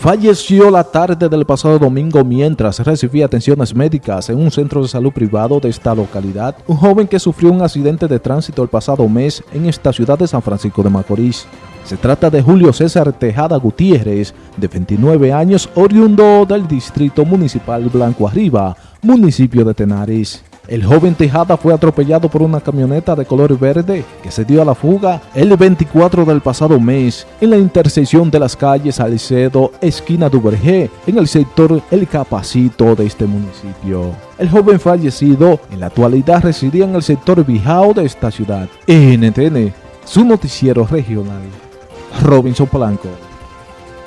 falleció la tarde del pasado domingo mientras recibía atenciones médicas en un centro de salud privado de esta localidad, un joven que sufrió un accidente de tránsito el pasado mes en esta ciudad de San Francisco de Macorís. Se trata de Julio César Tejada Gutiérrez, de 29 años, oriundo del distrito municipal Blanco Arriba, municipio de Tenares. El joven Tejada fue atropellado por una camioneta de color verde que se dio a la fuga el 24 del pasado mes en la intersección de las calles Salcedo, esquina Duvergé, en el sector El Capacito de este municipio. El joven fallecido en la actualidad residía en el sector Bijao de esta ciudad. NTN, su noticiero regional. Robinson Polanco.